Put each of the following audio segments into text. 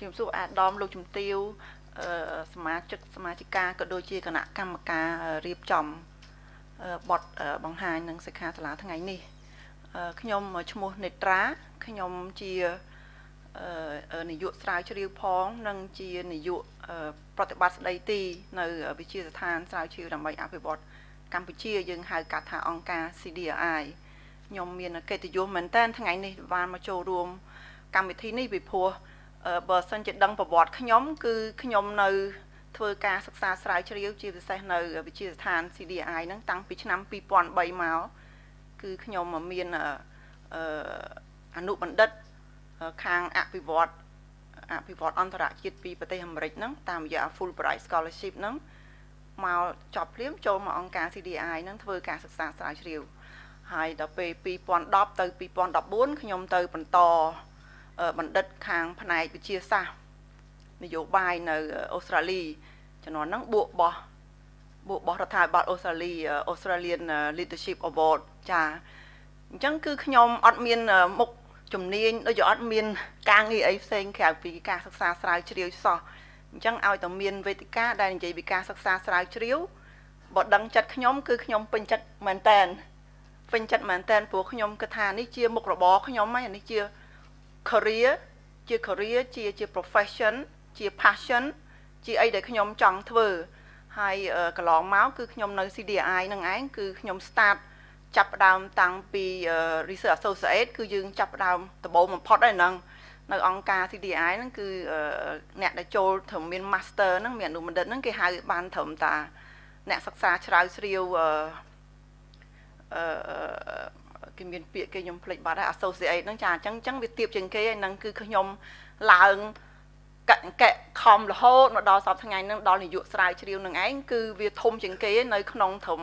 ជំរាបសួរអាដាមលោកជំទាវអឺសមាជិកសមាជិកាក៏ដូចជាគណៈកម្មការរៀបចំបទបង្ហាញនឹងសិក្ខាសាលាថ្ងៃនេះខ្ញុំឈ្មោះនេត្រាខ្ញុំជានាយកស្រាវជ្រាវផង និងជានាយកប្រតិបត្តិស្ដីទី នៅវិទ្យាស្ថានស្រាវជ្រាវដើម្បីអភិវឌ្ឍកម្ពុជាយើងហៅកាត់ថាអង្គការ CDRI ខ្ញុំមានកិត្តិយសមែនតើថ្ងៃនេះបានមកចូលរួមកម្មវិធីនេះពីព្រោះ បើសិនជាដឹងប្រវត្តិខ្ញុំគឺខ្ញុំនៅធ្វើការសិក្សាស្រាវជ្រាវជាពិសេសនៅវិទ្យាស្ថាន CDI ហ្នឹងតាំងពីឆ្នាំ2003មកគឺខ្ញុំមានអនុបណ្ឌិតខាងអភិវឌ្ឍអភិវឌ្ឍអន្តរជាតិពីប្រទេសអាមេរិកហ្នឹងតាមរយៈ Fulbright Scholarship ហ្នឹងមកចប់ភ្លាមចូលមកអង្គការ CDI ហ្នឹងធ្វើការសិក្សាស្រាវជ្រាវហើយដល់ពេល2010ទៅ2014ខ្ញុំទៅបន្ត បណ្ឌិតខាងផ្នែកវិទ្យាសាស្ត្រនយោបាយនៅអូស្ត្រាលីជំនាន់ហ្នឹងបួកបោះបួកបោះរដ្ឋាភិបាលអូស្ត្រាលី Australian Leadership Award ចាអញ្ចឹងគឺខ្ញុំអត់មានមុខជំនាញដូចជាអត់មាន ការងារអីផ្សេងក្រៅពីការសិក្សាស្រាវជ្រាវសោះអញ្ចឹងឲ្យតែមានវេទិកាដែលនិយាយពីការសិក្សាស្រាវជ្រាវបើដឹងចិត្តខ្ញុំគឺខ្ញុំពេញចិត្តមែនតែនពេញចិត្តមែនតែនព្រោះខ្ញុំគិតថានេះជាមុខរបរខ្ញុំហើយនេះជា career ជា career ជាជា profession ជា passion ជាអីដែលខ្ញុំចង់ធ្វើហើយកន្លងមកគឺខ្ញុំនៅ CDI នឹងឯងគឺខ្ញុំ start ចាប់ផ្ដើមតាំងពី Research Associate គឺយើងចាប់ផ្ដើមដំបូងបំផុតហើយហ្នឹងនៅអង្គការ CDI ហ្នឹងគឺអ្នកដែលចូលត្រឹមមាន Master ហ្នឹងមានអនុបណ្ឌិតហ្នឹងគេហៅបានត្រឹមតា អ្នកសិក្សាច្រាវជ្រាវអឺ គេមានពាក្យគេខ្ញុំភ្លេចបាត់ហើយ associate ហ្នឹងចាអញ្ចឹងអញ្ចឹងវាទៀបជាងគេហ្នឹងគឺខ្ញុំឡើងកកខំរហូតមកដល់សប្តាហ៍ថ្ងៃហ្នឹងដល់នាយកស្រាវជ្រាវនឹងឯងគឺវាធំជាងគេនៅក្នុងធំ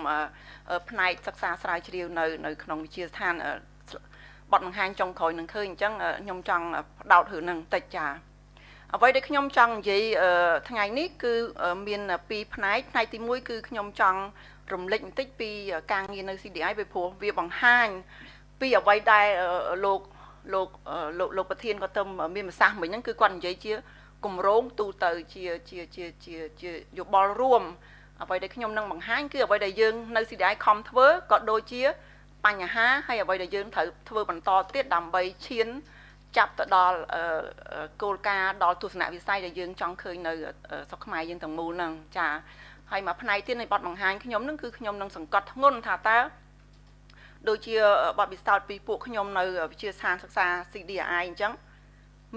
ផ្នែកសិក្សាស្រាវជ្រាវនៅនៅក្នុងវិទ្យាស្ថានបត់បង្ហាញចុងក្រោយនឹងឃើញអញ្ចឹងខ្ញុំចង់ផ្ដោតរឿងហ្នឹងតិចចាអ្វីដែលខ្ញុំចង់និយាយថ្ងៃនេះគឺមានពីរផ្នែកផ្នែកទី1គឺខ្ញុំចង់ រំលឹកបន្តិចពីការងារនៅ CDI ពីព្រោះវាបង្ហាញពីអ្វីដែលលោកលោកលោកលោកប្រធានក៏ទៅមានប្រសាសន៍មិញហ្នឹងគឺគាត់និយាយជាគម្រោងទូទៅជាជាជាជាជាយោបល់រួមអ្វីដែលខ្ញុំនឹងបង្ហាញគឺអ្វីដែលយើងនៅ CDI ខំធ្វើក៏ដូចជាបញ្ហាហើយអ្វីដែលយើងត្រូវធ្វើបន្តទៀតដើម្បីឈានចាប់ទៅដល់គោលការណ៍ដល់ទស្សនវិស័យដែលយើងចង់ឃើញនៅស្រុកខ្មែរយើងទាំងមូលហ្នឹងចា ហើយមួយផ្នែកទៀតនៃបទបង្ហាញខ្ញុំនឹងគឺខ្ញុំនឹងសង្កត់ធ្ងន់ថាតើដូចជាបទពិសោធន៍ពីពួកខ្ញុំនៅវិទ្យាស្ថានសិក្សា CDI អញ្ចឹង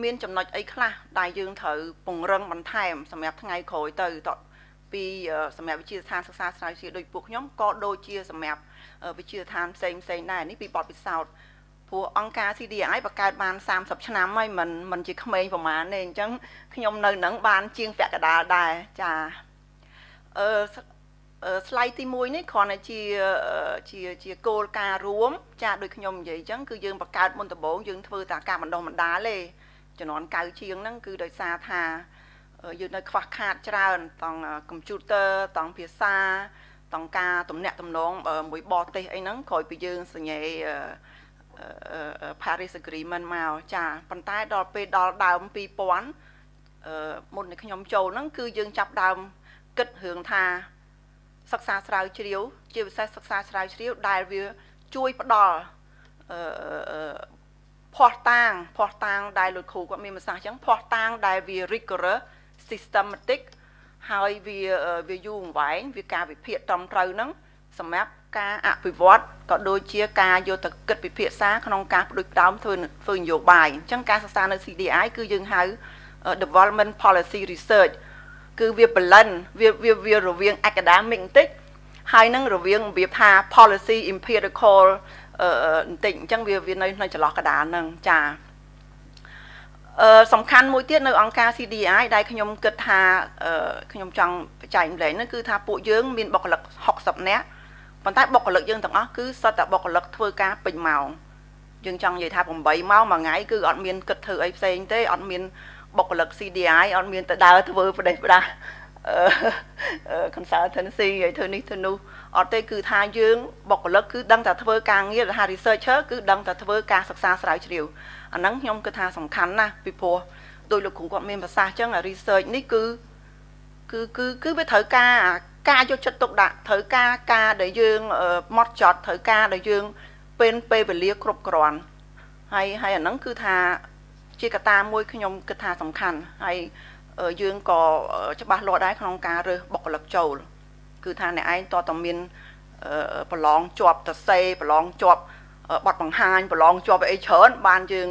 មានចំណុចអីខ្លះដែលយើងត្រូវពង្រឹងបន្ថែមសម្រាប់ថ្ងៃក្រោយទៅតពីសម្រាប់វិទ្យាស្ថានសិក្សាស្រាវជ្រាវដូចពួកខ្ញុំក៏ដូចជាសម្រាប់វិទ្យាស្ថានផ្សេងផ្សេងដែរនេះពីបទពិសោធន៍ព្រោះអង្គការ CDI បង្កើតបាន30ឆ្នាំហើយមិនមិនជាក្មេងប្រហែលទេអញ្ចឹងខ្ញុំនៅនឹងបានជាងពាក់កដាលដែរចា អឺស្លាយទី1នេះគ្រាន់តែជាជាជាគោលការណ៍រួម ចាដូចខ្ញុំនិយាយអញ្ចឹងគឺយើងបង្កើតមុនដំបូងយើងធ្វើតែការបណ្ដុះបណ្ដាលទេជំនាន់កៅជាងហ្នឹងគឺដោយសារថាយើងនៅខ្វះខាតច្រើនតង់កុំព្យូទ័រតង់ភាសាតង់ការទំនាក់ទំនងមួយបរទេសអីហ្នឹងក្រោយពីយើងសញ្ញេ Paris Agreement មកចាប៉ុន្តែដល់ពេលដល់ដើម2000អឺមុននេះខ្ញុំចូលហ្នឹងគឺយើងចាប់ដើម គិតរឿងថាសិក្សាស្រាវជ្រាវ ជាពិសេសសិក្សាស្រាវជ្រាវដែលវាជួយផ្ដល់អឺភ័ស្តុតាងភ័ស្តុតាងដែលលោកគ្រូគាត់មានប្រសាសន៍អញ្ចឹងភ័ស្តុតាងដែលវា rigorous systematic ហើយវាវាយូរអង្វែងវាការវិភាគត្រឹមត្រូវហ្នឹងសម្រាប់ការអភិវឌ្ឍក៏ដូចជាការយកទៅគិតពិភាក្សាក្នុងការផ្ដួចផ្ដើមធ្វើធ្វើនយោបាយអញ្ចឹងការសិក្សានៅ CDI គឺយើងហៅ development policy research គឺវា blend វាវាវារវាង academic បន្តិចហើយនឹងរវាងរបៀបថា policy empirical អឺបន្តិចអញ្ចឹងវាវានៅនៅចន្លោះកដាលហ្នឹងចាអឺសំខាន់មួយទៀតនៅអង្គការ CDI ដែលខ្ញុំគិតថាខ្ញុំចង់បច្ច័យម្លែងហ្នឹងគឺថាពួកយើងមានបុគ្គលិក60នាក់ប៉ុន្តែបុគ្គលិកយើងទាំងអស់គឺសុទ្ធតែបុគ្គលិកធ្វើការពេញម៉ោងយើងចង់និយាយថា8ម៉ោងមួយថ្ងៃគឺអត់មានគិតធ្វើអីផ្សេងទេអត់មាន បុគ្គលិក CDI អត់មានទៅដើរធ្វើប្រទេសផ្ដាស់ consultancy ឲ្យធ្វើនេះធ្វើនោះអត់ទេគឺថាយើងបុគ្គលិកគឺដឹងតែធ្វើការងារថា researcher គឺដឹងតែធ្វើការសិក្សាស្រាវជ្រាវអាហ្នឹងខ្ញុំគិតថាសំខាន់ណាស់ពីព្រោះដោយលោកគ្រូគាត់មានប្រសាសន៍អញ្ចឹង research នេះគឺគឺគឺគឺវាត្រូវការការយកចិត្តទុកដាក់ត្រូវការការដែលយើងម៉ត់ចត់ត្រូវការដែលយើងពេលពេលវេលាគ្រប់គ្រាន់ហើយហើយអាហ្នឹងគឺថា ជាកត្តាមួយខ្ញុំគិតថាសំខាន់ហើយយើងក៏ច្បាស់លាស់ដែរក្នុងការរើសបុគ្គលិកចូល គឺថាអ្នកឯងតតមានប្រឡងជាប់តសេប្រឡងជាប់បတ်បង្ហាញប្រឡងជាប់អីច្រើនបានយើង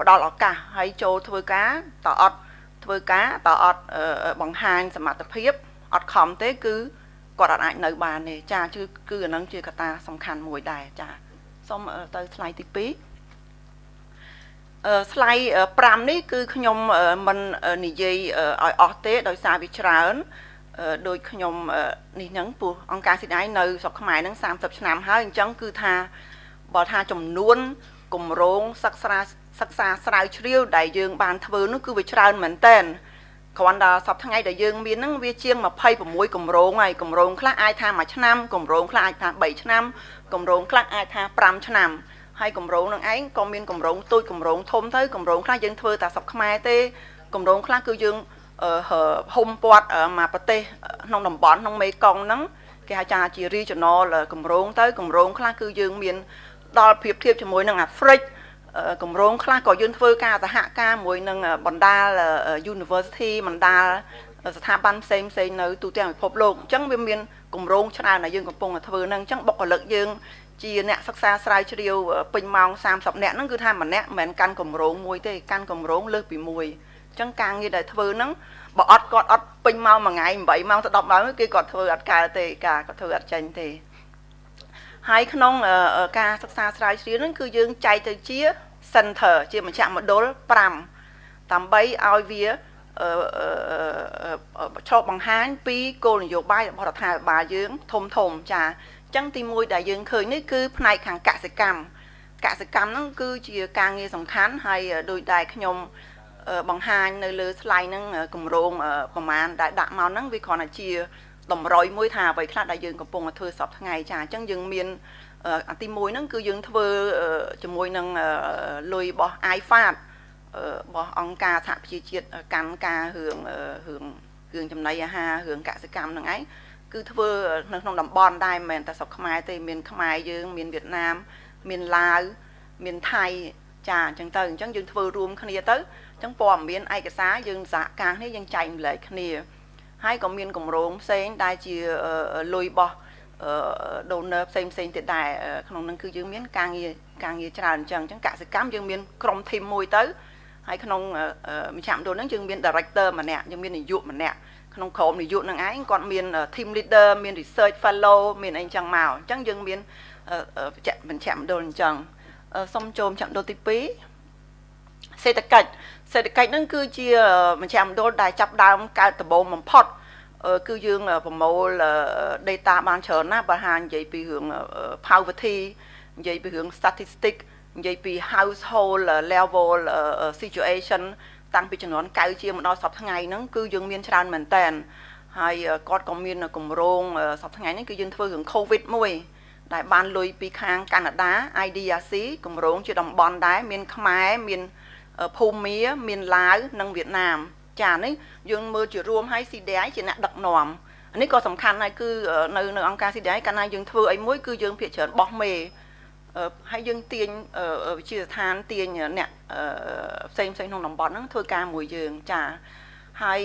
ផ្ដល់ឱកាសឲ្យចូលធ្វើការតអត់ធ្វើការតអត់បង្ហាញសមត្ថភាពអត់ខំទេគឺគាត់អាចនៅបានទេចាគឺគឺអានឹងជាកត្តាសំខាន់មួយដែរចាសូមទៅស្លាយទី2អឺ ស្លាយ5នេះគឺខ្ញុំមិននិយាយឲ្យអស់ទេដោយសារវាច្រើនដោយខ្ញុំនេះហ្នឹងពោះអង្គការស៊ីដៃនៅស្រុកខ្មែរហ្នឹង30ឆ្នាំហើយអញ្ចឹងគឺថាបើថាចំនួនគម្រោងសិក្សាសិក្សាស្រាវជ្រាវដែលយើងបានធ្វើនោះគឺវាច្រើនមែនតើគ្រាន់តែសប្តាហ៍ថ្ងៃដែលយើងមានហ្នឹងវាជាង26គម្រោងហើយគម្រោងខ្លះអាចថា1ឆ្នាំគម្រោងខ្លះអាចថា3ឆ្នាំគម្រោងខ្លះអាចថា5ឆ្នាំ ហើយគម្រោងនឹងឯងក៏មានគម្រោងទូចគម្រោងធំទៅគម្រោងខ្លះយើងធ្វើតែសប្តាហ៍ខ្មែរទេគម្រោងខ្លះគឺយើងហុំពាត់មកប្រទេសក្នុងតំបន់ក្នុងមេកុងហ្នឹងគេហៅថាជា regional គម្រោងទៅគម្រោងខ្លះគឺយើងមានដល់ប្រៀបធៀបជាមួយនឹងអាហ្វ្រិកគម្រោងខ្លះក៏យើងធ្វើការសហការមួយនឹងបណ្ដាល University បណ្ដាលស្ថាប័នផ្សេងផ្សេងនៅទូទាំងពិភពលោកអញ្ចឹងវាមានគម្រោងច្រើនដែលយើងកំពុងតែធ្វើហ្នឹងអញ្ចឹងបុគ្គលិកយើង ជាអ្នកសិក្សាស្រាវជ្រាវពេញម៉ោង30នាក់ហ្នឹងគឺថាម្នាក់មិនមែនកាន់គម្រោងមួយទេកាន់គម្រោងលើសពីមួយអញ្ចឹងការងារដែលធ្វើហ្នឹងបើអត់គាត់អត់ពេញម៉ោងមួយថ្ងៃ8ម៉ោងទៅ10ម៉ោងគេគាត់ធ្វើអត់កើតទេការគាត់ធ្វើអត់ចេញទេហើយក្នុងការសិក្សាស្រាវជ្រាវហ្នឹងគឺយើងចែកទៅជា center ជាមជ្ឈមណ្ឌល5ដើម្បីឲ្យវាឆ្លប់បង្ហាញពីគោលនយោបាយរបស់រដ្ឋាភិបាលយើងធំធំចាអញ្ចឹងទី1ដែលយើងឃើញនេះគឺផ្នែកខាងកសិកម្មកសិកម្មហ្នឹងគឺជាការងារសំខាន់ហើយដោយដែលខ្ញុំបង្ហាញនៅលើ slide ហ្នឹងគម្រោងប្រមាណដែលដាក់មកហ្នឹងវាគ្រាន់តែជាតម្រុយមួយថាអ្វីខ្លះដែលយើងកំពុងតែធ្វើសពថ្ងៃចាអញ្ចឹងយើងមានអាទី1ហ្នឹងគឺយើងធ្វើជាមួយនឹងលុយរបស់ iFAT របស់អង្គការសហប្រជាជាតិកម្មការរឿងរឿងរឿងចំណីអាហាររឿងកសិកម្មហ្នឹងឯង គឺធ្វើនៅក្នុងតំបន់ដែរមិនមែនតែស្រុកខ្មែរទេមានខ្មែរយើងមានវៀតណាមមានឡាវមានថៃចាអញ្ចឹងទៅអញ្ចឹងយើងធ្វើរួមគ្នាទៅអញ្ចឹងព័ត៌មានឯកសារយើងសហការគ្នាយើងចែកម្លែកគ្នាហើយក៏មានកម្រងផ្សេងដែលជាលុយរបស់ donor ផ្សេងផ្សេងទៀតដែរក្នុងនឹងគឺយើងមានការងារការងារច្រើនអញ្ចឹងអញ្ចឹងកសិកម្មយើងមានក្រុមធីមមួយទៅហើយក្នុងមជ្ឈមណ្ឌលហ្នឹងយើងមាន director ម្នាក់យើងមាននាយកម្នាក់ ក្នុងក្រុមនាយកនឹងឯងគាត់មាន team leader មាន research fellow មានអីចឹងមកអញ្ចឹងយើងមានមជ្ឈមណ្ឌលអញ្ចឹងសូមចូលមជ្ឈមណ្ឌលទី2សេដ្ឋកិច្ចសេដ្ឋកិច្ចហ្នឹងគឺជាមជ្ឈមណ្ឌលដែលចាប់ដើមកើតដំបូងបំផុតគឺយើងប្រមូល data បានច្រើនណាស់បើហានិយាយពីរឿង poverty និយាយពីរឿង statistic និយាយពី household level situation តាំងពីចំនួន9ជាមកដល់សប្តាហ៍ថ្ងៃហ្នឹងគឺយើងមានច្រើនមែនតើហើយគាត់ក៏មានគម្រោងសប្តាហ៍ថ្ងៃនេះគឺយើងធ្វើរឿង COVID មួយដែលបានលុយពីខាងកាណាដា IDRC គម្រោងជាតំបន់ដែរមានខ្មែរមានភូមាមានឡាវនិងវៀតណាមចានេះយើងមើលជារួមឲ្យ CDI ជាអ្នកដឹកនាំនេះក៏សំខាន់ហើយគឺនៅនៅអង្គការ CDI កាលណាយើងធ្វើអីមួយគឺយើងភាកច្រើនបោះមេ ហើយយើងទាញវិជាស្ថានទាញអ្នកផ្សេងផ្សេងក្នុងតំបន់ហ្នឹងធ្វើការមួយយើងចាហើយ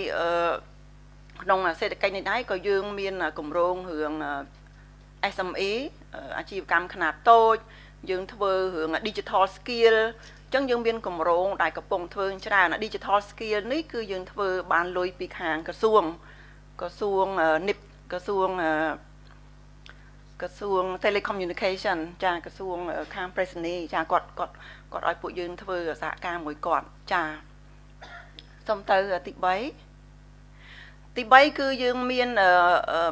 ក្នុងសេដ្ឋកិច្ចនេះដែរក៏យើងមានគម្រោងរឿង SME អាជីវកម្មខ្នាតតូច យើងធ្វើរឿង digital skill អញ្ចឹងយើងមានគម្រោងដែលកំពុងធ្វើច្រើន digital skill នេះគឺយើងធ្វើបានលុយពីខាងក្រសួងក្រសួង NIP ក្រសួង ក្រសួង telecommunication ចាក្រសួងខាងប្រេសនីចាគាត់គាត់គាត់ឲ្យពួកយើងធ្វើសហការមួយគាត់ចាសុំទៅទី3ទី3គឺយើងមាន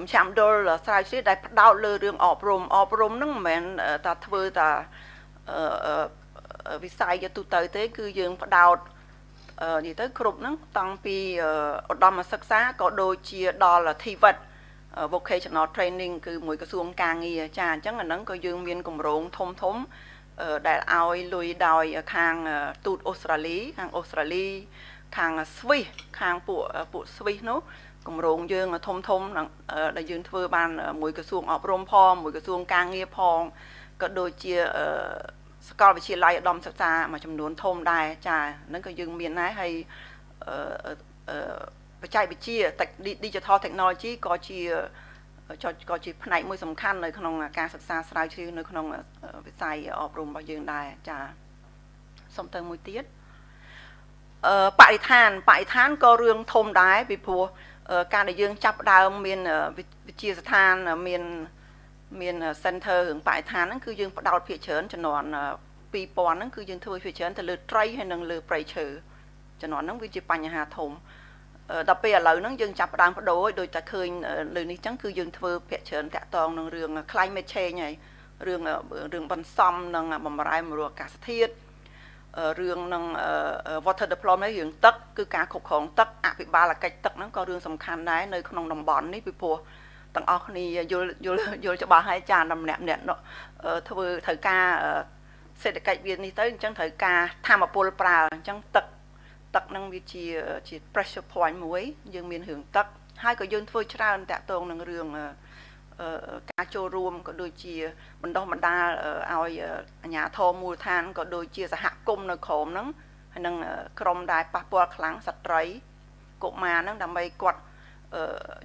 មជ្ឈមណ្ឌលស្រាវជ្រាវដែលផ្ដោតលើរឿងអប់រំអប់រំហ្នឹងមិនមែនតែធ្វើតែវិស័យទូទៅទេ គឺយើងផ្ដោតនិយាយទៅគ្រប់ហ្នឹងតាំងពីឧត្តមសិក្សាក៏ដូចជាដល់ TVET vocational training គឺមួយក្រសួងការងារចាអញ្ចឹងអាហ្នឹងក៏យើងមានគម្រោងធំធំដែលឲ្យលុយដោយខាងទូតអូស្ត្រាលីខាងអូស្ត្រាលីខាង Swiss ខាងពួកពួក Swiss នោះគម្រោងយើងធំធំដែលយើងធ្វើបានមួយក្រសួងអប់រំផងមួយក្រសួងការងារផងក៏ដូចជាសាកលវិទ្យាល័យឧត្តមសិក្សាមួយចំនួនធំដែរចាហ្នឹងក៏យើងមានដែរហើយ បច្ចេកវិទ្យា Digital Technology ក៏ជាក៏ជាផ្នែកមួយសំខាន់នៅក្នុងការសិក្សាស្រាវជ្រាវនៅក្នុងវិស័យអប់រំរបស់យើងដែរចាសុំទៅមួយទៀតអឺបរិស្ថានបរិស្ថានក៏រឿងធំដែរពីព្រោះការដែលយើងចាប់ដើមមានវិជាស្ថានមានមាន center រឿងបរិស្ថានហ្នឹងគឺយើងផ្ដោតភាគច្រើនចំនួន2000ហ្នឹងគឺយើងធ្វើភាគច្រើនទៅលើត្រីហើយនិងលើព្រៃឈើចំនួនហ្នឹងវាជាបញ្ហាធំ ដល់ពេលឥឡូវហ្នឹងយើងចាប់ផ្ដើមបដូរដូចតែឃើញលើនេះចឹងគឺយើងធ្វើភាគច្រើនតាក់ទងនឹងរឿង climate change ហើយរឿងរឿងបន្សំនឹងបំរែបំរួលអាកាសធាតុរឿងនឹង water deployment រឿងទឹកគឺការគ្រប់គ្រងទឹកអភិបាលកិច្ចទឹកហ្នឹងក៏រឿងសំខាន់ដែរនៅក្នុងតំបន់នេះពីព្រោះទាំងអស់គ្នាយល់យល់យល់ច្បាស់ហើយចានម្នាក់ម្នាក់ធ្វើត្រូវការសេដ្ឋកិច្ចវានេះទៅអញ្ចឹងត្រូវការធម្មពលប្រើអញ្ចឹងទឹក ទឹកហ្នឹងវាជាជា pressure point មួយ យើងមានរឿងទឹកហើយក៏យើងធ្វើច្រើនតាក់ទងនឹងរឿងការចូលរួមក៏ដូចជាបណ្ដោះបណ្ដាលឲ្យអាជ្ញាធរមូលដ្ឋានក៏ដូចជាសហគមន៍នៅក្រមហ្នឹងហើយនឹងក្រមដែលប៉ះពាល់ខ្លាំងស្ត្រីកុមារហ្នឹងដើម្បីគាត់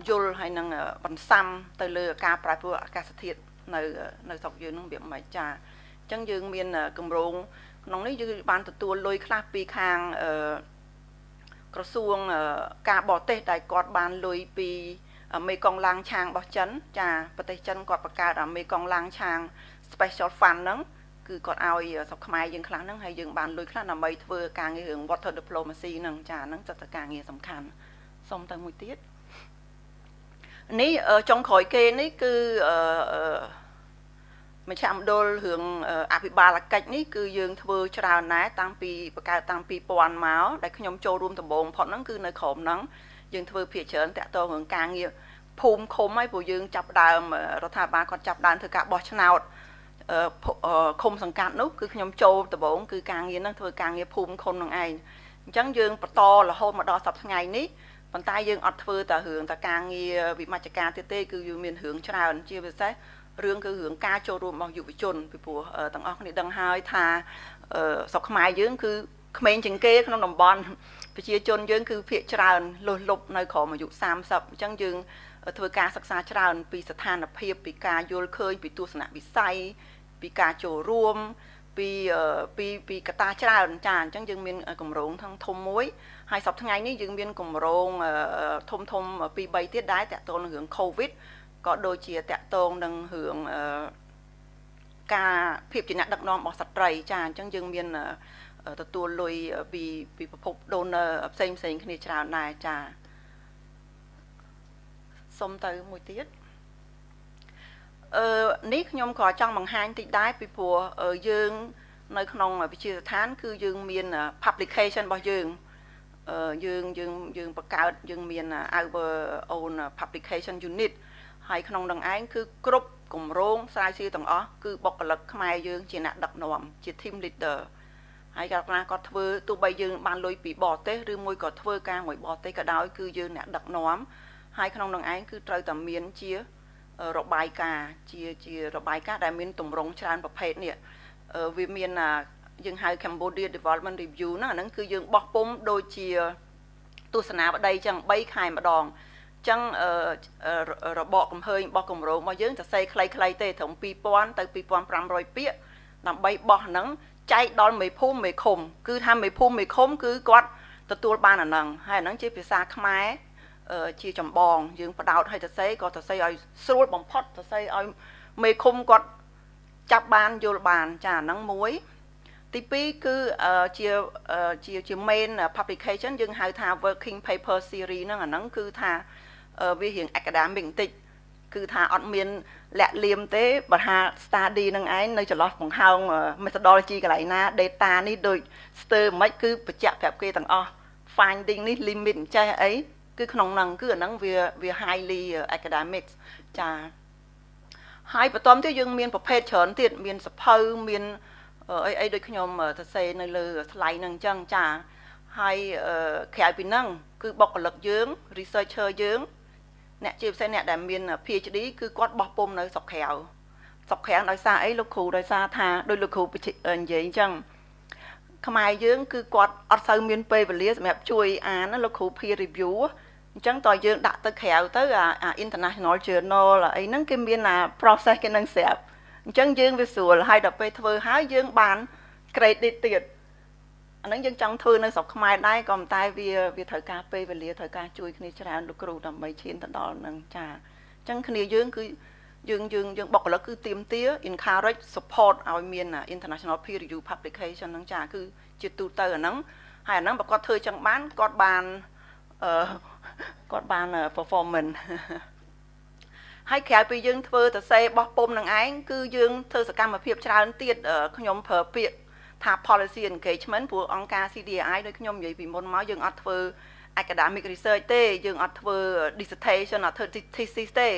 យល់ហើយនឹងបន្សាំទៅលើការប្រែប្រួលអាកាសធាតុនៅនៅស្រុកយើងហ្នឹងវាមិនចាអញ្ចឹងយើងមានគម្រោងក្នុងនេះយើងបានទទួលលុយខ្លះពីខាង ក្រសួងការបរទេសដែលគាត់បានលុយពីមេកងឡាំងឆាងរបស់ចិនចាប្រទេសចិនគាត់បង្កើតមេកងឡាំងឆាង special fund ហ្នឹងគឺគាត់ឲ្យស្រុកខ្មែរយើងខ្លះហ្នឹងហើយយើងបានលុយខ្លះដើម្បីធ្វើការងាររឿង water diplomacy ហ្នឹងចាហ្នឹងសិតតែការងារសំខាន់សុំទៅមួយទៀតនេះចុងក្រោយគេនេះគឺអឺ មជ្ឈមណ្ឌលរឿងអភិបាលកិច្ចនេះគឺយើងធ្វើច្រើនណាស់តាំងពីបង្កើតតាំងពី2000មកដែលខ្ញុំចូលរួមដំបូងផុតហ្នឹងគឺនៅក្រោមហ្នឹងយើងធ្វើភាគច្រើនតាក់ទងរឿងការងារភូមិឃុំហើយព្រោះយើងចាប់ដើមរដ្ឋាភិបាលគាត់ចាប់ដើមធ្វើការបោះឆ្នោតឃុំសង្កាត់នោះគឺខ្ញុំចូលដំបូងគឺការងារហ្នឹងធ្វើការងារភូមិឃុំនឹងឯងអញ្ចឹងយើងបន្តរហូតមកដល់សប្តាហ៍ថ្ងៃនេះប៉ុន្តែយើងអត់ធ្វើតែរឿងតែការងារវិមជ្ឈការទៀតទេគឺយើងមានរឿងច្រើនជាពិសេស រឿងគឺរឿងការចូលរួមរបស់យុវជនពីព្រោះទាំងអស់គ្នាដឹងហើយថាស្រុកខ្មែរយើងគឺក្មេងជាងគេក្នុងតំបន់ប្រជាជនយើងគឺភាកច្រើនលុះលុបនៅក្រោមអាយុ30អញ្ចឹងយើងធ្វើការសិក្សាច្រើនពីស្ថានភាពពីការយល់ឃើញពីទស្សនវិស័យពីការចូលរួមពីពីពីកត្តាច្រើនចាអញ្ចឹងយើងមានកម្រងทั้งធំមួយហើយសប្តាហ៍ថ្ងៃនេះយើងមានកម្រងធំធំពីរ3ទៀតដែរតាក់ទងនឹងរឿង COVID ក៏ដូចជាតាក់ទងនឹងរឿងការភាពជាអ្នកដឹកនាំរបស់ស្ត្រីចាអញ្ចឹងយើងមានទទួលលុយពីពីប្រភព donor ផ្សេងផ្សេងគ្នាច្រើនដែរចាសុំទៅមួយទៀតអឺនេះខ្ញុំក៏ចង់បង្ហាញតិចដែរពីព្រោះយើងនៅក្នុងវិទ្យាស្ថាន គឺយើងមាន publication របស់យើងយើងយើងយើងបង្កើតយើងមាន our own publication unit ហើយក្នុងនឹងឯងគឺគ្រប់គម្រោងស្រាវជ្រាវទាំងអស់គឺបុគ្គលិកខ្មែរយើងជាអ្នកដឹកនាំជា team leader ហើយកាលណាគាត់ធ្វើទោះបីយើងបានលុយពីបរទេសឬមួយក៏ធ្វើការមួយបរទេសក៏ដោយគឺយើងអ្នកដឹកនាំហើយក្នុងនឹងឯងគឺត្រូវតែមានជារបាយការណ៍ជាជារបាយការណ៍ដែលមានតម្រង់ច្រើនប្រភេទនេះវាមានយើងហៅ Cambodia Development Review ណាហ្នឹងគឺយើងបោះពុំដូចជាទស្សនាបដីចឹង3ខែម្ដង ចឹងរបបកំហើញរបស់គម្រោងរបស់យើងសរសេរខ្លីៗទេត្រឹម2000ទៅ2500ពាក្យដើម្បីបោះហ្នឹងចែកដល់មេភូមិមេឃុំគឺថាមេភូមិមេឃុំគឺគាត់ទទួលបានអាហ្នឹងហើយអាហ្នឹងជាភាសាខ្មែរជាចម្បង យើងបដោតឲ្យសរសេរក៏សរសេរឲ្យស្រួលបំផុតសរសេរឲ្យមេឃុំគាត់ចាប់បានយល់បានចាអាហ្នឹងមួយទី2គឺជាជាជា main publication យើងហៅថា working paper series ហ្នឹងអាហ្នឹងគឺថា វារៀង academic បន្តិចគឺថាអត់មានលាក់លៀមទេបើថា study នឹងឯងនៅចន្លោះបង្ហើង methodology កន្លែងណា data នេះដូចស្ទើរមិនគឺបញ្ជាក់ប្រាប់គេទាំងអស់ finding នេះ limit ចេះអីគឺក្នុងហ្នឹងគឺអាហ្នឹងវាវា highly academics ចាហើយបន្តទៀតយើងមានប្រភេទច្រើនទៀតមានសភៅមានអីអីដូចខ្ញុំសរសេរនៅលើ slide ហ្នឹងអញ្ចឹងចាហហើយក្រៅពីហ្នឹងគឺបុគ្គលិកយើង researcher យើង អ្នកជាពិសេសអ្នកដែលមាន PhD គឺគាត់បោះពុំនៅស្រុកក្រៅស្រុកក្រៅដោយសារអីលោកគ្រូដោយសារថាដោយលោកគ្រូនិយាយអញ្ចឹងខ្មែរយើងគឺគាត់អត់សូវមានពេលវេលាសម្រាប់ជួយអានលោកគ្រូ peer review អញ្ចឹងតើយើងដាក់ទៅក្រៅទៅអា international journal អីហ្នឹងគេមានអា process គេនឹងស្រាប់អញ្ចឹងយើងវាស្រួលហើយដល់ពេលធ្វើហើយយើងបាន credit ទៀត អាហ្នឹងយើងចង់ធ្វើនៅស្រុកខ្មែរដែរក៏ប៉ុន្តែវាវាត្រូវការពេលវេលាត្រូវការជួយគ្នាច្រើនលោកគ្រូដើម្បីឈានទៅដល់ហ្នឹងចាអញ្ចឹងគ្នាយើងគឺយើងយើងយើងបុគ្គលិកគឺទៀមទា encourage support ឲ្យមាន international peer review publication ហ្នឹងចាគឺជាទូទៅអាហ្នឹងហើយអាហ្នឹងបើគាត់ធ្វើចឹងបានគាត់បានអឺគាត់បាន performance ហើយក្រៅពីយើងធ្វើតសេបោះពុំនឹងឯងគឺយើងធ្វើសកម្មភាពច្រើនទៀតខ្ញុំប្រើពាក្យ ថា policy engagement ព្រោះអង្គការ CDI ដូចខ្ញុំនិយាយពីមុនមកយើងអត់ធ្វើ academic research ទេយើងអត់ធ្វើ dissertation អត់ធ្វើ thesis ទេ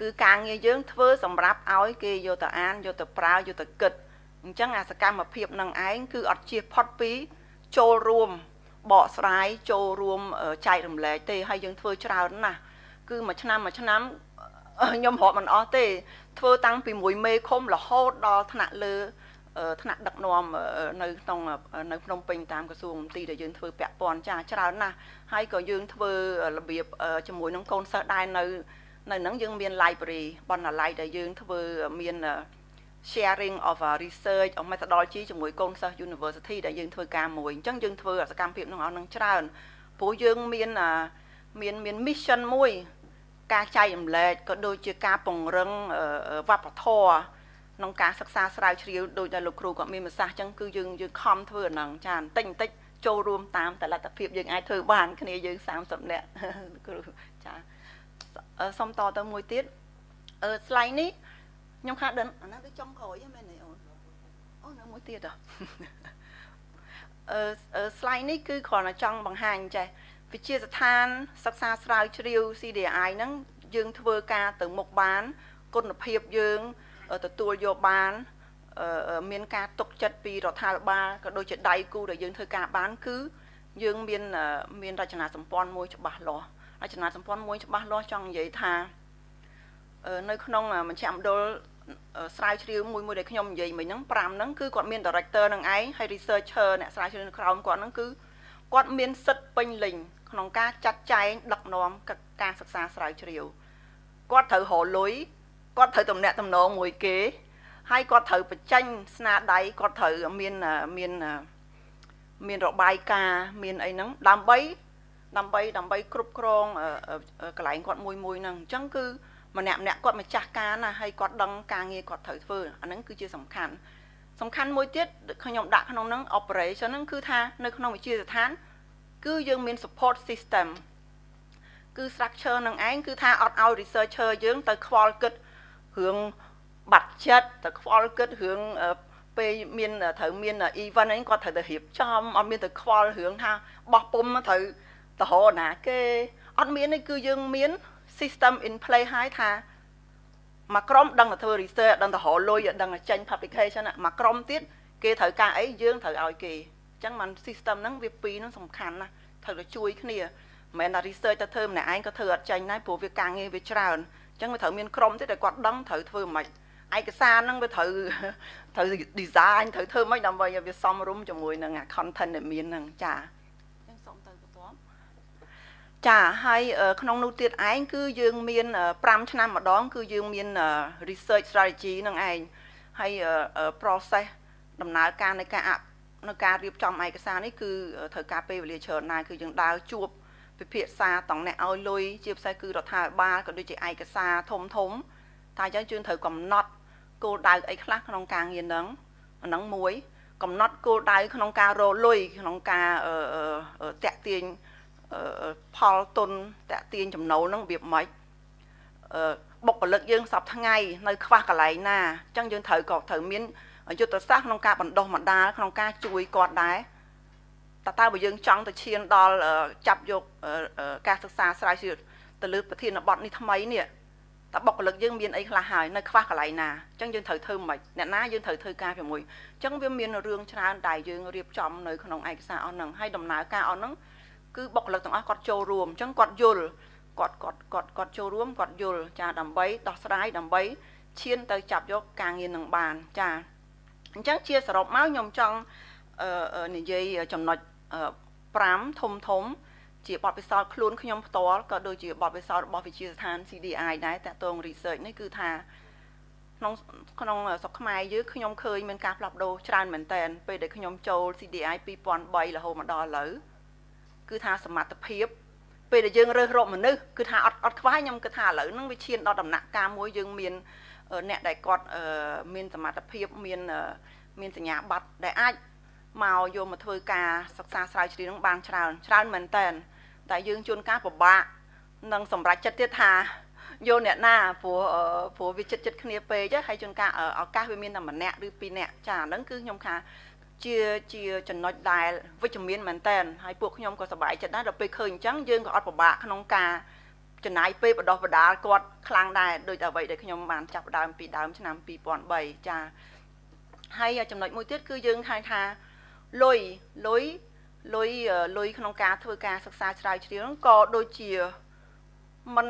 គឺការងារយើងធ្វើសម្រាប់ឲ្យគេយកទៅអានយកទៅប្រើយកទៅគិតអញ្ចឹងអាសកម្មភាពនឹងឯងគឺអត់ជៀសផុតពីចូលរួមបកស្រាយចូលរួមចែករំលែកទេហើយយើងធ្វើច្រើនណាស់គឺមួយឆ្នាំមួយឆ្នាំខ្ញុំរាប់មិនអស់ទេ ធ្វើតាំងពីមួយមេឃុំរហូតដល់ថ្នាក់លើ ថ្នាក់ដឹកនាំនៅក្នុងនៅភ្នំពេញតាមក្រសួងមន្ទីរដែលយើងធ្វើពាក់ព័ន្ធចាច្រើនណាស់ហើយក៏យើងធ្វើរបៀបជាមួយនឹងកូនសិស្សដែរនៅនៅហ្នឹងយើងមាន library បណ្ណាល័យដែលយើងធ្វើមាន sharing of research of methodology ជាមួយកូនសិស្ស university ដែលយើងធ្វើការមួយអញ្ចឹងយើងធ្វើសកម្មភាពនោះឲ្យនឹងច្រើនព្រោះយើងមានមានមាន mission មួយ ការចែករំលែកក៏ដូចជាការពង្រឹងវប្បធម៌ ក្នុងការសិក្សាស្រាវជ្រាវដោយដែលលោកគ្រូគាត់មានប្រសាសន៍អញ្ចឹងគឺយើងយើងខំធ្វើអាហ្នឹងចាបន្តិចបន្តិចចូលរួមតាមតលទ្ធភាពយើងអាចធ្វើបានគ្នាយើង30នាក់គ្រូចាសុំតទៅមួយទៀតអឺ slide នេះខ្ញុំខាដឹងអាហ្នឹងគឺចុងក្រោយមែនទេអូនអូនៅមួយទៀតអឺ slide នេះគឺគ្រាន់តែចង់បង្ហាញចេះវិជាស្ថានសិក្សាស្រាវជ្រាវ CDI ហ្នឹងយើងធ្វើការទៅមុខបានគុណភាពយើង ទទួលយកបានមានការទុកចិត្តពីរដ្ឋាភិបាលក៏ដូចជាដៃគូដែលយើងធ្វើការបានគឺយើងមានមានរចនាសម្ព័ន្ធមួយច្បាស់លាស់រចនាសម្ព័ន្ធមួយច្បាស់លាស់ចង់និយាយថានៅក្នុងមជ្ឈមណ្ឌលស្រាវជ្រាវមួយមួយដែលខ្ញុំនិយាយមិញហ្នឹង5ហ្នឹងគឺគាត់មាន director នឹងឯងហើយ researcher អ្នកស្រាវជ្រាវនៅក្រោមគាត់ហ្នឹងគឺគាត់មានសិទ្ធិពេញលេញក្នុងការចាត់ចែងដឹកនាំការសិក្សាស្រាវជ្រាវគាត់ត្រូវរលុយ គាត់ត្រូវតំណាក់តំណងមួយគេហើយគាត់ត្រូវបញ្ចេញស្នាដៃគាត់ត្រូវមានមានមានរបាយការណ៍មានអីហ្នឹងដើម្បីដើម្បីដើម្បីគ្រប់គ្រងកន្លែងគាត់មួយមួយហ្នឹងអញ្ចឹងគឺម្នាក់ម្នាក់គាត់ម្ចាស់ការណាហើយគាត់ដឹងការងារគាត់ត្រូវធ្វើអាហ្នឹងគឺជាសំខាន់សំខាន់មួយទៀតខ្ញុំដាក់ក្នុងហ្នឹង operation ហ្នឹងគឺថានៅក្នុងវិទ្យាស្ថាន គឺយើងមាន support system គឺ structure នឹងឯងគឺថាអត់ឲ្យ researcher យើងទៅខ្វល់គិត រឿងបាត់ចិត្តទៅខ្វល់គិតរឿងពេលមានត្រូវមាន event អីគាត់ត្រូវទៅរៀបចំអត់មានទៅខ្វល់រឿងថាបោះពុំត្រូវតរណាគេអត់មានទេគឺយើងមាន system in play ហើយថាមួយក្រុមដឹងតែធ្វើ research ដឹងតែរលុយដឹងតែចេញ publication មួយក្រុមទៀតគេត្រូវការអីយើងត្រូវឲ្យគេអញ្ចឹងมัน system ហ្នឹងវាពីរហ្នឹងសំខាន់ណាស់ត្រូវតែជួយគ្នាមិនមែនថា research ទៅធ្វើម្នាក់ឯងក៏ធ្វើអត់ចេញដែរព្រោះវាការងារវាច្រើនអញ្ចឹងវាត្រូវមានក្រុមទៀតដែលគាត់ដឹងត្រូវធ្វើមិនឯកសារហ្នឹងវាត្រូវត្រូវ design ត្រូវធ្វើមិនដើម្បីឲ្យវាសមរម្យជាមួយនឹង content ដែលមានហ្នឹងចាចាហើយក្នុងនោះទៀតឯងគឺយើងមាន5ឆ្នាំម្ដង គឺយើងមាន research strategy នឹងឯងហើយ process ដំណើរការនៃការនៅការរៀបចំឯកសារនេះគឺត្រូវការពេលវេលាច្រើនណាស់គឺយើងដើរជួប ពិភាក្សាតង់អ្នកឲ្យលុយជាពិសេសគឺរដ្ឋាភិបាលក៏ដូចជាឯកសារធំធំតែអញ្ចឹងយើងត្រូវកំណត់គោលដៅអីខ្លះក្នុងការងារហ្នឹងអាហ្នឹងមួយ កំណត់គោលដៅក្នុងការរលុយក្នុងការតាក់ទាញផលទុនតាក់ទាញចំណូលហ្នឹងវាមិនបុគ្គលិកយើងសពថ្ងៃនៅខ្វះកន្លែងណាអញ្ចឹងយើងត្រូវក៏ត្រូវមានយុទ្ធសាស្ត្រក្នុងការបណ្ដុះបណ្ដាលក្នុងការជួយគាត់ដែរ តើតើបើយើងចង់ទៅឈានដល់ចាប់យកការសិក្សាស្រាវជ្រាវទៅលើប្រធានបទនេះថ្មីនេះតើបុគ្គលិកយើងមានអីខ្លះហើយនៅខ្វះកន្លែងណាអញ្ចឹងយើងត្រូវធ្វើមិនអ្នកណាយើងត្រូវធ្វើការជាមួយអញ្ចឹងវាមានរឿងច្រើនដែលយើងរៀបចំនៅក្នុងឯកសារអស់ហ្នឹងហើយដំណើរការអស់ហ្នឹងគឺបុគ្គលិកទាំងអស់គាត់ចូលរួមអញ្ចឹងគាត់យល់គាត់គាត់គាត់គាត់ចូលរួមគាត់យល់ចាដើម្បីដោះស្រាយដើម្បីឈានទៅចាប់យកការងារនឹងបានចាអញ្ចឹងជាសរុបមកខ្ញុំចង់និយាយចំណុច 5ធំធំ ជាបទពិសោធន៍ខ្លួនខ្ញុំផ្ទាល់ក៏ដូចជាបទពិសោធន៍របស់វិទ្យាស្ថាន CDI ដែរតាក់ទង research នេះគឺថាក្នុងក្នុងស្រុកខ្មែរយើងខ្ញុំឃើញមានការផ្លាស់ប្ដូរច្រើនមែនតើពេលដែលខ្ញុំចូល CDI 2003រហូតមកដល់ឥឡូវគឺថាសមត្ថភាពពេលដែលយើងរើសរកមនុស្សគឺថាអត់អត់ខ្វះខ្ញុំគិតថាឥឡូវហ្នឹងវាឈានដល់ដំណាក់កាលមួយយើងមានអ្នកដែលគាត់មានសមត្ថភាពមានមានសញ្ញាបត្រដែលអាច មកយកមកធ្វើការសិក្សាស្រាវជ្រាវនឹងបានច្រើនច្រើនមែនតើតែយើងជួនកាលពិបាកនឹងសម្រេចចិត្តទៀតថាយកអ្នកណាព្រោះព្រោះវាចិត្តចិត្តគ្នាពេកហើយជួនកាលឱកាសវាមានតែម្នាក់ឬពីរនាក់ចាហ្នឹងគឺខ្ញុំថាជាជាចំណុចដែលវិជ្ជមានមែនតើហើយពួកខ្ញុំក៏សប្បាយចិត្តដែរដល់ពេលឃើញអញ្ចឹងយើងក៏អត់ពិបាកក្នុងការចំណាយពេលបដោះបដាលគាត់ខ្លាំងដែរដូចអ្វីដែលខ្ញុំបានចាប់ដើមពីដើមឆ្នាំ2003ចាហើយចំណុចមួយទៀតគឺយើងហៅថា លុយលុយលុយលុយក្នុងការធ្វើការសិក្សាស្រាវជ្រាវហ្នឹងក៏ដូចជាมัน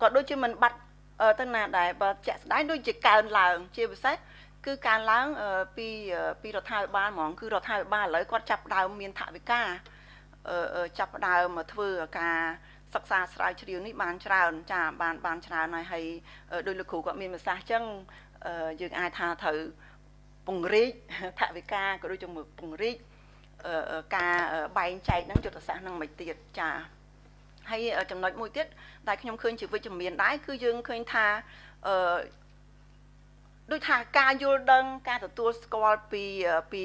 ក៏ដូចជាมันបាត់ទៅណាដែរបើជាក់ស្ដែងដូចជាកើនឡើង ជាពិសេសគឺការឡើងពីពីរដ្ឋាភិបាលហ្មងគឺរដ្ឋាភិបាលឥឡូវគាត់ចាប់ដើមមានថវិកាចាប់ដើមមកធ្វើការសិក្សាស្រាវជ្រាវនេះបានច្រើនចាបានបានច្រើនហើយហើយដោយលោកគ្រូគាត់មានប្រសាសន៍អញ្ចឹងយើងអាចថាត្រូវ ពង្រីកថវិកាក៏ដូចជាពង្រីកការបែងចែកនឹងយុទ្ធសាស្ត្រនឹងមិនទៀតចាហើយចំណុចមួយទៀតដែលខ្ញុំឃើញជាវិជ្ជមានដែរគឺយើងឃើញថាអឺដូចថាការយល់ដឹង ការទទួលស្គាល់ពីពី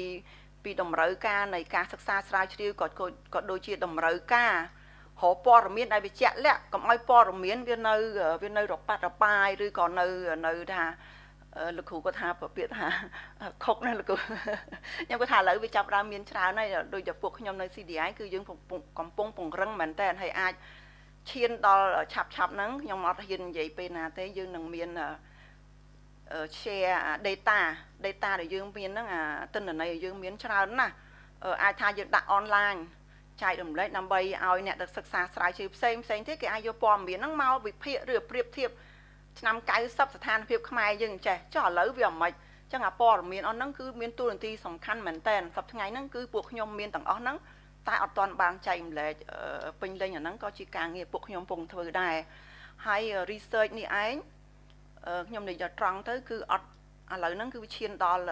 ពីតម្រូវការនៃការសិក្សាស្រាវជ្រាវក៏ក៏ដូចជាតម្រូវការរកព័ត៌មានដែលវាជាក់លាក់កុំឲ្យព័ត៌មានវានៅវានៅរប៉ាត់របាយឬក៏នៅនៅថា លោកគ្រូគាត់ថាប្រពាក្យថាខុកណាលោកគ្រូខ្ញុំគាត់ថាឥឡូវវាចាប់ដើមមានច្រើនហើយដូចតែពួកខ្ញុំនៅ CDI គឺយើងកំពុងពង្រឹងមែនតើហើយអាចឈានដល់ឆាប់ឆាប់ហ្នឹងខ្ញុំអត់ហ៊ាននិយាយពេលណាទេយើងនឹងមាន share data data ដែលយើងមានហ្នឹងអាទិន្នន័យដែលយើងមានច្រើនណាស់អាចថាយើងដាក់ online ចែករំលែកដើម្បីឲ្យអ្នកដែលសិក្សាស្រាវជ្រាវផ្សេងផ្សេងទៀតគេអាចយកព័ត៌មានហ្នឹងមកវិភាគឬប្រៀបធៀប ឆ្នាំ90ស្ថានភាពខ្មែរយើងចេះចុះឥឡូវវាមិនចឹងអាព័ត៌មានអស់ហ្នឹងគឺមានតួនាទីសំខាន់មែនតើសប្តាហ៍ថ្ងៃហ្នឹងគឺពួកខ្ញុំមានទាំងអស់ហ្នឹងតែអត់ទាន់បានចែកម្លែកពេញលេញអាហ្នឹងក៏ជាការងារពួកខ្ញុំពងធ្វើដែរហើយ research នេះឯងខ្ញុំនិយាយត្រង់ទៅគឺអត់ឥឡូវហ្នឹងគឺវាឈានដល់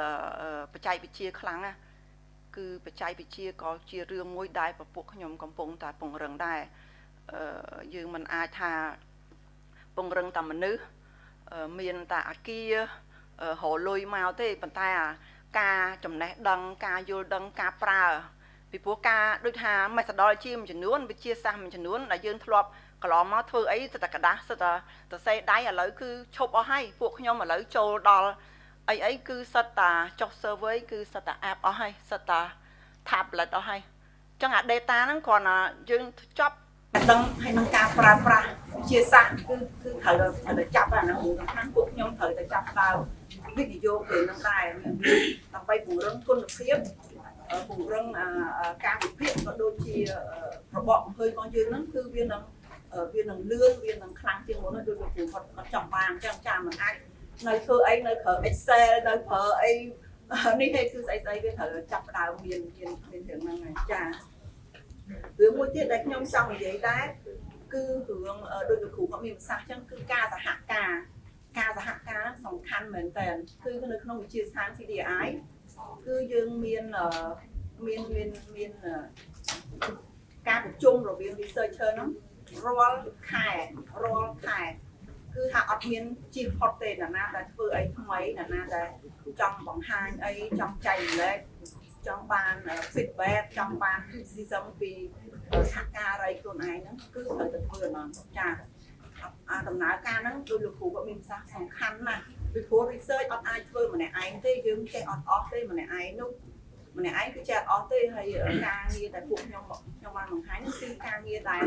បច្ចេកវិទ្យាខ្លាំងណាស់គឺបច្ចេកវិទ្យាក៏ជារឿងមួយដែលពពួកខ្ញុំកំពុងតែពង្រឹងដែរយើងមិនអាចថា ពង្រឹងតែមនុស្សមានតែអាគាររលុយមកទេប៉ុន្តែការចំណេះដឹងការយល់ដឹងការប្រើពីព្រោះការដូចថា methodology មួយចំនួនវិទ្យាសាស្ត្រមួយចំនួនដែលយើងធ្លាប់កន្លងមកធ្វើអីសិតតែกระดาษសិតតែសរសេរដៃឥឡូវគឺឈប់អស់ហើយពួកខ្ញុំឥឡូវចូលដល់អីអីគឺសិតតាចុះ survey គឺសិតតា app អស់ហើយសិតតា tablet អស់ហើយអញ្ចឹងអា data ហ្នឹងគ្រាន់តែយើងចប់ ដឹងហើយនឹងការប្រើប្រាស់ជាសាស្ត្រគឺគឺត្រូវត្រូវតែចាប់អាហ្នឹងសំខាន់ពួកខ្ញុំត្រូវតែចាប់ដើមវិនិយោគទៅនឹងដែរដើម្បីពង្រឹងគុណភាពពង្រឹងការវិភាគក៏ដូចជារបបអំពើរបស់យើងហ្នឹងគឺវានឹងវានឹងលឿនវានឹងខ្លាំងជាងមុនដូចលោកគ្រូគាត់គាត់ចង់បានអញ្ចឹងចាមិនអាចនៅធ្វើអីនៅប្រើ Excel នៅប្រើអីនេះហេតុគឺស្អីស្អីវាត្រូវចាប់ដើមមានមានមានរឿងហ្នឹងហើយចា រឿងមួយទៀតដែលខ្ញុំចង់និយាយដែរគឺរឿងដូចលោកគ្រូគាត់មានប្រសាសន៍អញ្ចឹងគឺការសហការការសហការសំខាន់មែនតើគឺនៅក្នុងវិទ្យាស្ថាន CDI គឺយើងមានមានមានមានការប្រជុំរវាង researcher ហ្នឹងរាល់ខែរាល់ខែគឺថាអត់មានជិះផុតទេណាណាដែលធ្វើអីថ្មីណាណាដែលចង់បង្ហាញអីចង់ចែករំលែក ចង់បាន feedback ចង់បាន criticism ពីសហការីខ្លួនឯងហ្នឹងគឺត្រូវតែធ្វើហ្មងចាអាដំណើរការហ្នឹងដោយលោកគ្រូក៏មានប្រសាសន៍សំខាន់ណាស់ពីព្រោះ research អត់អាចធ្វើម្នាក់ឯងទេយើងចេះអត់អស់ទេម្នាក់ឯងនោះម្នាក់ឯងគឺចេះអត់អស់ទេហើយការងារដែលពួកខ្ញុំខ្ញុំបានបង្ហាញគឺការងារដែល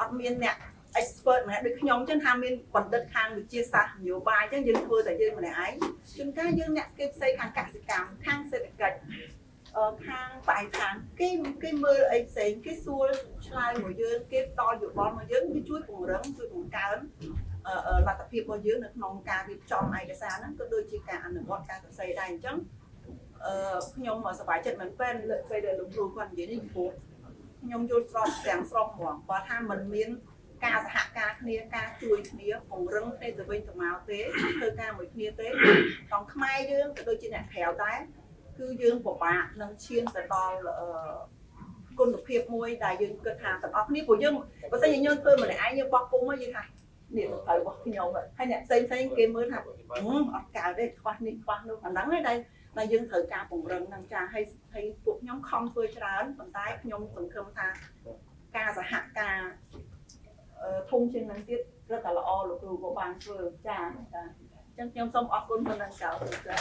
អត់មានអ្នក expert ម្នាក់ដូចខ្ញុំចឹងថាមានបណ្ឌិតខាងវិទ្យាសាស្ត្រនយោបាយចឹងយើងធ្វើតែយើងម្នាក់ឯងជួនកាលយើងអ្នកគេផ្សេងខាងកសិកម្មខាងសេដ្ឋកិច្ចអឺ ខាងបរិស្ថានគេគេមើលអីផ្សេងគេសួរឆ្លើយមកយើងគេផ្ដល់យោបល់មកយើងវាជួយពង្រឹងជួយបង្កើនអឺអឺលទ្ធភាពរបស់យើងនៅក្នុងការរៀបចំឯកសារហ្នឹងក៏ដូចជាការអនុវត្តការសរសេរដែរអញ្ចឹងអឺខ្ញុំសប្បាយចិត្តមែនទែនលើកពេលដែលលោកគ្រូគាត់និយាយនេះព្រោះខ្ញុំយល់ស្របទាំងស្រុងហ្មងបើថាมันមានការសហការគ្នាការជួយគ្នាពង្រឹងគ្នាទៅវិញទៅមកទេធ្វើការមួយគ្នាទេក្នុងខ្មែរយើងក៏ដូចជាអ្នកក្រៅដែរ គឺយើងពិបាកនឹងឈានទៅដល់អឺគុណភាពមួយដែលយើងគិតថាទាំងអស់គ្នាព្រោះយើងបើសិនជាយើងធ្វើម្នាក់ឯងយើងបោះពុំមកយើងថានេះទៅរបស់ខ្ញុំហើយអ្នកផ្សេងផ្សេងគេមើលថាអត់កើតទេខ្វះនេះខ្វះនោះអាហ្នឹងឯងដែលដែលយើងត្រូវការពង្រឹងនឹងចាហើយហើយពួកខ្ញុំខំធ្វើច្រើនប៉ុន្តែខ្ញុំសង្ឃឹមថាការសហការអឺធំជាងនឹងទៀតរត់តែល្អលោកគ្រូក៏បានធ្វើចាចាអញ្ចឹងខ្ញុំសូមអរគុណប៉ុណ្ណឹងចោលចា